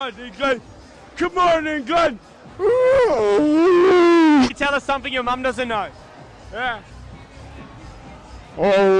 England. Come on, England. Tell us something your mum doesn't know. Yeah. Oh.